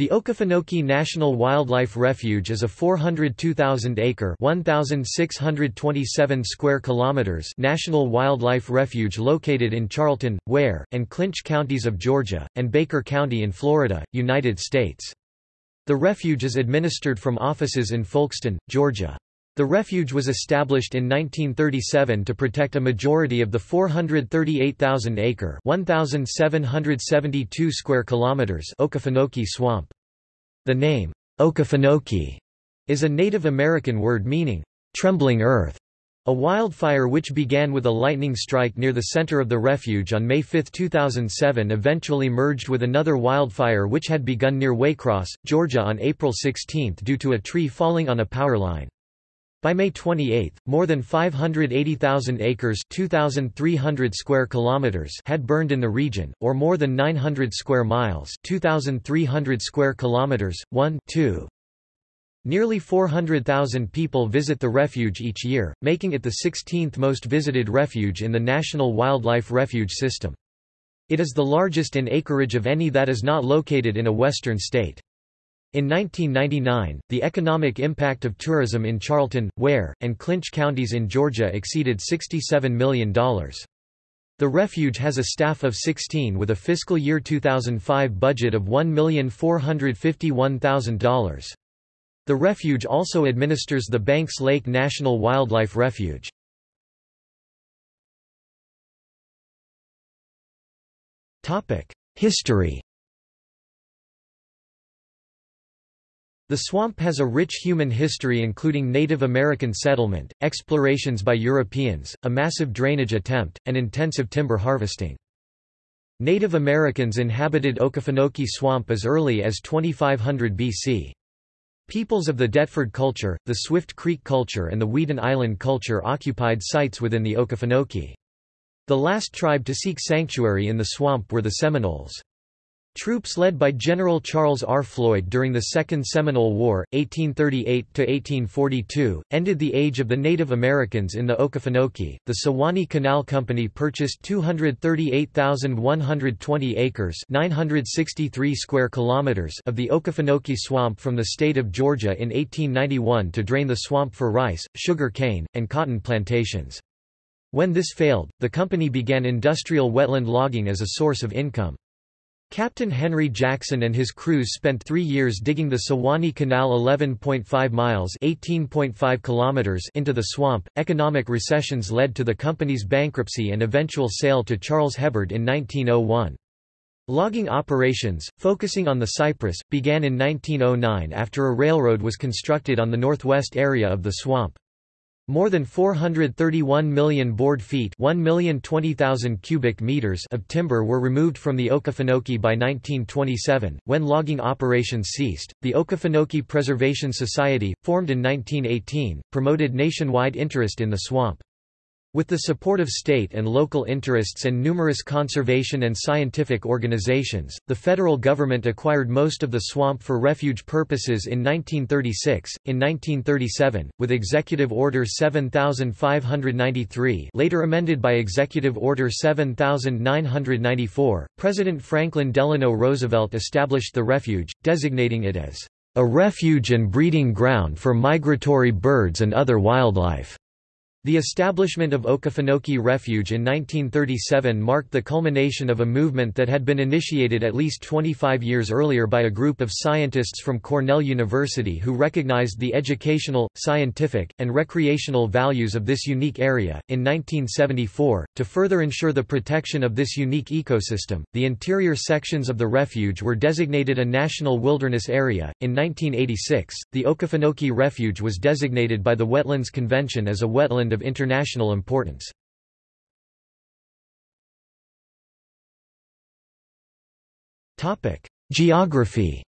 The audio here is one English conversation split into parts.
The Okefenokee National Wildlife Refuge is a 402,000-acre (1,627 square kilometers) national wildlife refuge located in Charlton, Ware, and Clinch counties of Georgia, and Baker County in Florida, United States. The refuge is administered from offices in Folkston, Georgia. The refuge was established in 1937 to protect a majority of the 438,000-acre (1,772 square kilometers) Swamp. The name Okefenokee is a Native American word meaning trembling earth. A wildfire which began with a lightning strike near the center of the refuge on May 5, 2007 eventually merged with another wildfire which had begun near Waycross, Georgia on April 16 due to a tree falling on a power line. By May 28, more than 580,000 acres 2,300 square kilometers had burned in the region, or more than 900 square miles 2,300 square kilometers, 1 2. Nearly 400,000 people visit the refuge each year, making it the 16th most visited refuge in the National Wildlife Refuge System. It is the largest in acreage of any that is not located in a western state. In 1999, the economic impact of tourism in Charlton, Ware, and Clinch counties in Georgia exceeded $67 million. The refuge has a staff of 16 with a fiscal year 2005 budget of $1,451,000. The refuge also administers the Banks Lake National Wildlife Refuge. History The swamp has a rich human history including Native American settlement, explorations by Europeans, a massive drainage attempt, and intensive timber harvesting. Native Americans inhabited Okefenokee Swamp as early as 2500 BC. Peoples of the Deptford culture, the Swift Creek culture and the Weeden Island culture occupied sites within the Okefenokee. The last tribe to seek sanctuary in the swamp were the Seminoles. Troops led by General Charles R. Floyd during the Second Seminole War, 1838–1842, ended the age of the Native Americans in the Okefenokee. The Sewanee Canal Company purchased 238,120 acres 963 square kilometers of the Okefenokee Swamp from the state of Georgia in 1891 to drain the swamp for rice, sugar cane, and cotton plantations. When this failed, the company began industrial wetland logging as a source of income. Captain Henry Jackson and his crews spent three years digging the Sewanee Canal 11.5 miles (18.5 kilometers) into the swamp. Economic recessions led to the company's bankruptcy and eventual sale to Charles Hebard in 1901. Logging operations, focusing on the cypress, began in 1909 after a railroad was constructed on the northwest area of the swamp. More than 431 million board feet cubic meters of timber were removed from the Okefenokee by 1927, when logging operations ceased. The Okefenokee Preservation Society, formed in 1918, promoted nationwide interest in the swamp. With the support of state and local interests and numerous conservation and scientific organizations, the federal government acquired most of the swamp for refuge purposes in 1936. In 1937, with Executive Order 7593, later amended by Executive Order 7994, President Franklin Delano Roosevelt established the refuge, designating it as a refuge and breeding ground for migratory birds and other wildlife. The establishment of Okefenokee Refuge in 1937 marked the culmination of a movement that had been initiated at least 25 years earlier by a group of scientists from Cornell University who recognized the educational, scientific, and recreational values of this unique area. In 1974, to further ensure the protection of this unique ecosystem, the interior sections of the refuge were designated a National Wilderness Area. In 1986, the Okefenokee Refuge was designated by the Wetlands Convention as a wetland of international importance. Geography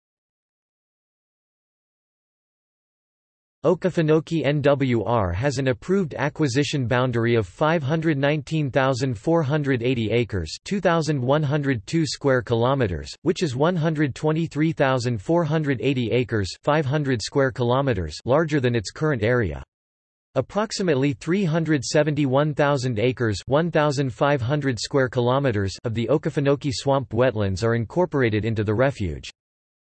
Okefenokee NWR has an approved acquisition boundary of 519,480 acres, 2102 square kilometers, which is 123,480 acres, 500 square kilometers larger than its current area. Approximately 371,000 acres 1,500 square kilometers of the Okefenokee swamp wetlands are incorporated into the refuge.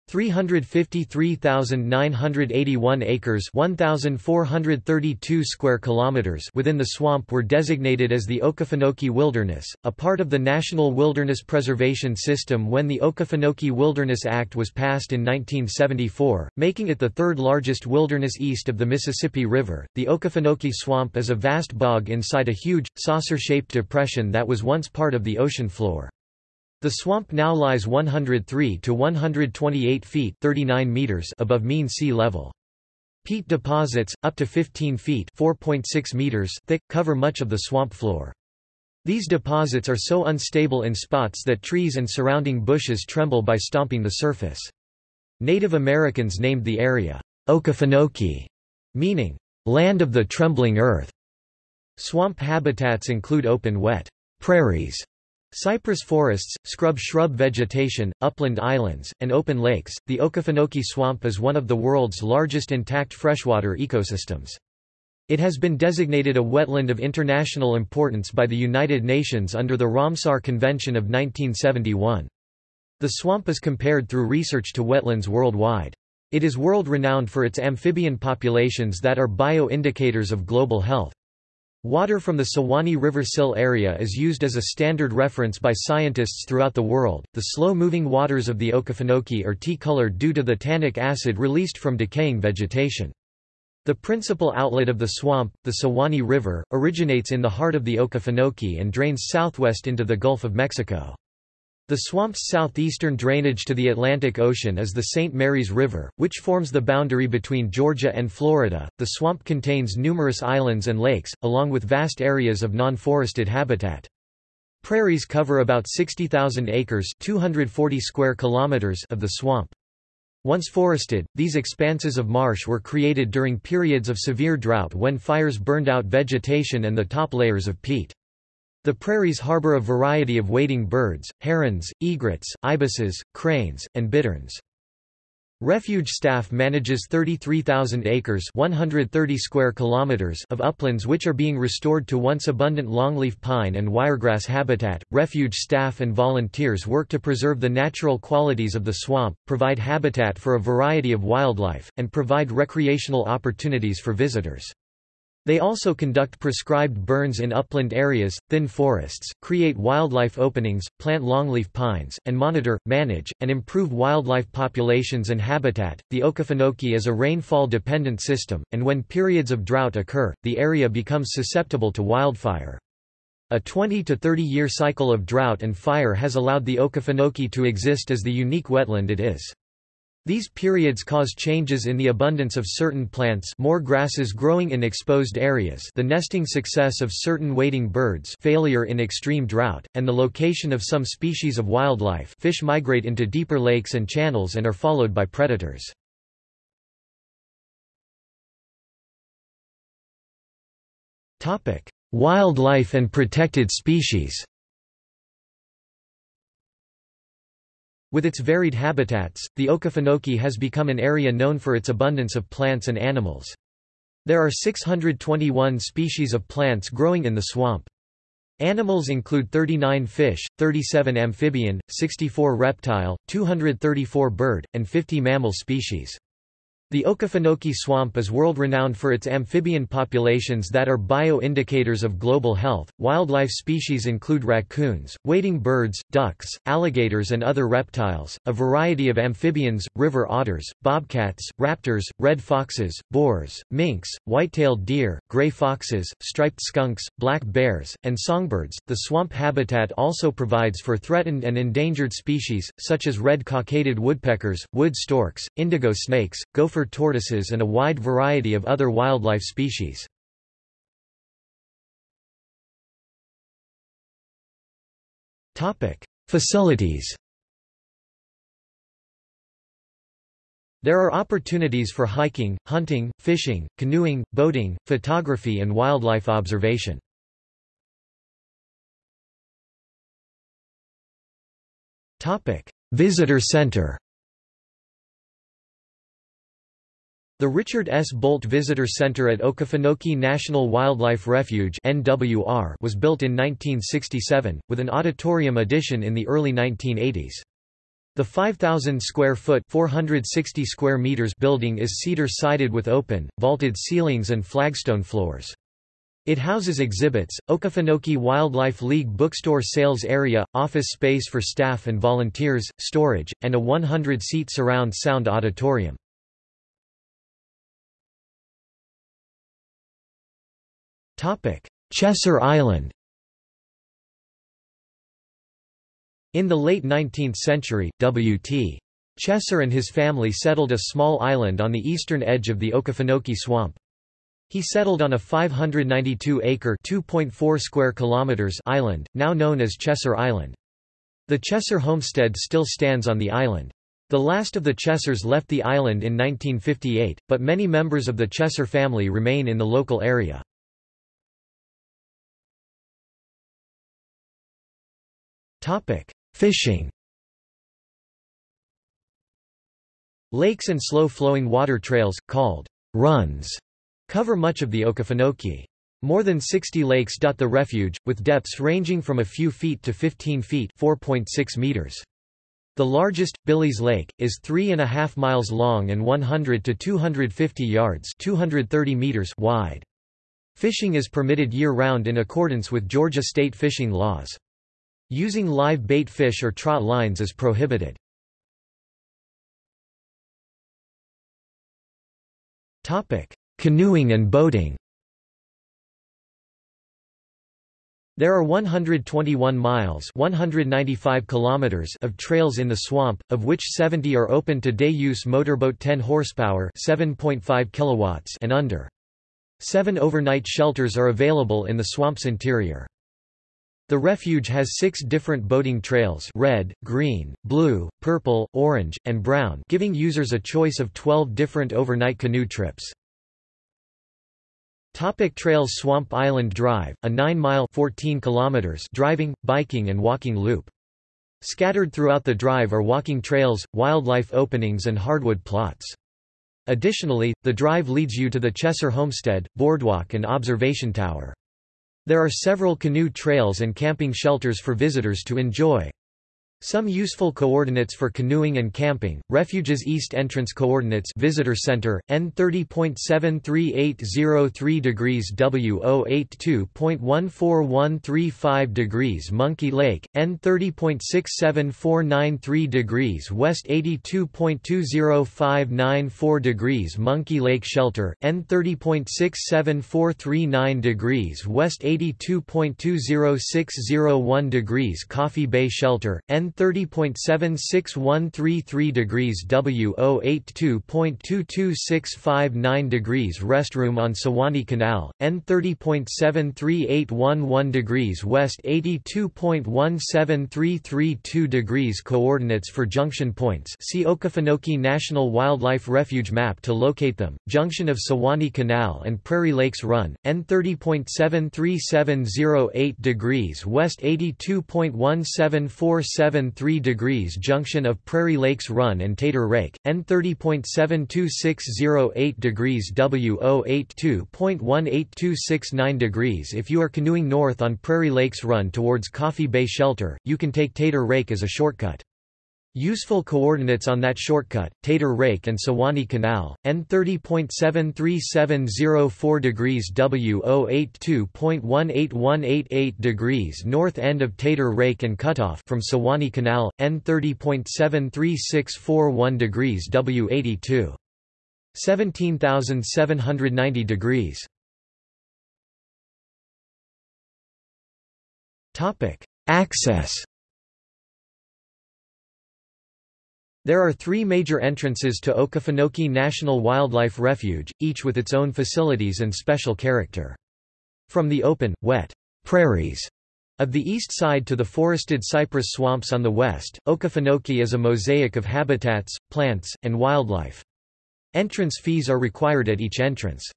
353,981 acres 1,432 square kilometers within the swamp were designated as the Okefenokee Wilderness, a part of the National Wilderness Preservation System when the Okefenokee Wilderness Act was passed in 1974, making it the third largest wilderness east of the Mississippi River. The Okefenokee Swamp is a vast bog inside a huge, saucer-shaped depression that was once part of the ocean floor. The swamp now lies 103 to 128 feet 39 meters above mean sea level. Peat deposits, up to 15 feet 4.6 meters thick, cover much of the swamp floor. These deposits are so unstable in spots that trees and surrounding bushes tremble by stomping the surface. Native Americans named the area, Okefenokee, meaning, land of the trembling earth. Swamp habitats include open wet prairies Cypress forests, scrub shrub vegetation, upland islands, and open lakes. The Okefenokee Swamp is one of the world's largest intact freshwater ecosystems. It has been designated a wetland of international importance by the United Nations under the Ramsar Convention of 1971. The swamp is compared through research to wetlands worldwide. It is world-renowned for its amphibian populations that are bio-indicators of global health. Water from the Suwannee River sill area is used as a standard reference by scientists throughout the world. The slow-moving waters of the Okefenokee are tea-colored due to the tannic acid released from decaying vegetation. The principal outlet of the swamp, the Suwannee River, originates in the heart of the Okefenokee and drains southwest into the Gulf of Mexico. The swamp's southeastern drainage to the Atlantic Ocean is the St. Mary's River, which forms the boundary between Georgia and Florida. The swamp contains numerous islands and lakes, along with vast areas of non-forested habitat. Prairies cover about 60,000 acres 240 square kilometers of the swamp. Once forested, these expanses of marsh were created during periods of severe drought when fires burned out vegetation and the top layers of peat. The prairies harbor a variety of wading birds, herons, egrets, ibises, cranes, and bitterns. Refuge staff manages 33,000 acres 130 square kilometers of uplands which are being restored to once abundant longleaf pine and wiregrass habitat. Refuge staff and volunteers work to preserve the natural qualities of the swamp, provide habitat for a variety of wildlife, and provide recreational opportunities for visitors. They also conduct prescribed burns in upland areas, thin forests, create wildlife openings, plant longleaf pines, and monitor, manage, and improve wildlife populations and habitat. The Okefenokee is a rainfall dependent system, and when periods of drought occur, the area becomes susceptible to wildfire. A 20 to 30 year cycle of drought and fire has allowed the Okefenokee to exist as the unique wetland it is. These periods cause changes in the abundance of certain plants more grasses growing in exposed areas the nesting success of certain wading birds failure in extreme drought, and the location of some species of wildlife fish migrate into deeper lakes and channels and are followed by predators. Wildlife and protected species With its varied habitats, the Okefenokee has become an area known for its abundance of plants and animals. There are 621 species of plants growing in the swamp. Animals include 39 fish, 37 amphibian, 64 reptile, 234 bird, and 50 mammal species. The Okefenokee Swamp is world-renowned for its amphibian populations that are bio-indicators of global health. Wildlife species include raccoons, wading birds, ducks, alligators and other reptiles, a variety of amphibians, river otters, bobcats, raptors, red foxes, boars, minks, white-tailed deer, gray foxes, striped skunks, black bears, and songbirds. The swamp habitat also provides for threatened and endangered species such as red cockaded woodpeckers, wood storks, indigo snakes, gopher gopher tortoises and a wide variety of other wildlife species. Facilities There are opportunities for hiking, hunting, fishing, canoeing, boating, photography and wildlife observation. Visitor Center The Richard S. Bolt Visitor Center at Okefenokee National Wildlife Refuge (NWR) was built in 1967, with an auditorium addition in the early 1980s. The 5,000 square foot 460 square meters building is cedar-sided with open, vaulted ceilings and flagstone floors. It houses exhibits, Okefenokee Wildlife League bookstore sales area, office space for staff and volunteers, storage, and a 100-seat surround sound auditorium. Chesser Island In the late 19th century, W.T. Chesser and his family settled a small island on the eastern edge of the Okefenokee Swamp. He settled on a 592-acre (2.4 square kilometers) island, now known as Chesser Island. The Chesser homestead still stands on the island. The last of the Chessers left the island in 1958, but many members of the Chesser family remain in the local area. Fishing Lakes and slow-flowing water trails, called runs, cover much of the Okefenokee. More than 60 lakes dot the refuge, with depths ranging from a few feet to 15 feet 4.6 meters. The largest, Billy's Lake, is 3.5 miles long and 100 to 250 yards 230 meters wide. Fishing is permitted year-round in accordance with Georgia state fishing laws. Using live bait fish or trot lines is prohibited. Canoeing and boating There are 121 miles 195 kilometers of trails in the swamp, of which 70 are open to day-use motorboat 10 horsepower 7.5 kilowatts and under. Seven overnight shelters are available in the swamp's interior. The refuge has six different boating trails red, green, blue, purple, orange, and brown giving users a choice of 12 different overnight canoe trips. Topic trails Swamp Island Drive, a 9-mile driving, biking and walking loop. Scattered throughout the drive are walking trails, wildlife openings and hardwood plots. Additionally, the drive leads you to the Chesser Homestead, Boardwalk and Observation Tower. There are several canoe trails and camping shelters for visitors to enjoy. Some useful coordinates for canoeing and camping: Refuge's east entrance coordinates Visitor Center N30.73803 degrees W082.14135 degrees Monkey Lake N30.67493 degrees west 82.20594 degrees Monkey Lake Shelter N30.67439 degrees west 82.20601 degrees Coffee Bay Shelter N 30.76133 degrees W 082.22659 degrees Restroom on Sewanee Canal, N 30.73811 degrees west 82.17332 degrees Coordinates for junction points see Okefenokee National Wildlife Refuge map to locate them, junction of Sewanee Canal and Prairie Lakes Run, N 30.73708 degrees west 82.1747 73 degrees junction of Prairie Lakes Run and Tater Rake, N 30.72608 degrees W 082.18269 degrees If you are canoeing north on Prairie Lakes Run towards Coffee Bay Shelter, you can take Tater Rake as a shortcut. Useful coordinates on that shortcut, Tater Rake and Sewanee Canal, N 30.73704 degrees W 082.18188 degrees north end of Tater Rake and Cutoff from Sewanee Canal, N 30.73641 degrees W 82. 17,790 degrees. Access There are three major entrances to Okefenokee National Wildlife Refuge, each with its own facilities and special character. From the open, wet prairies of the east side to the forested cypress swamps on the west, Okefenokee is a mosaic of habitats, plants, and wildlife. Entrance fees are required at each entrance.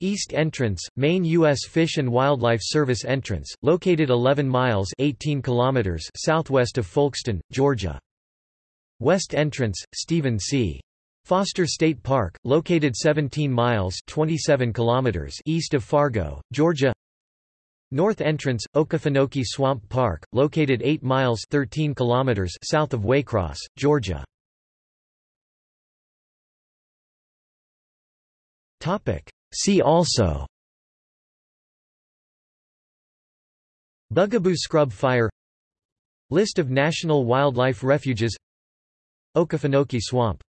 East Entrance, main U.S. Fish and Wildlife Service entrance, located 11 miles 18 kilometers southwest of Folkston, Georgia. West Entrance, Stephen C. Foster State Park, located 17 miles 27 kilometers east of Fargo, Georgia North entrance, Okefenokee Swamp Park, located 8 miles 13 kilometers south of Waycross, Georgia. See also Bugaboo scrub fire List of national wildlife refuges Okefenokee Swamp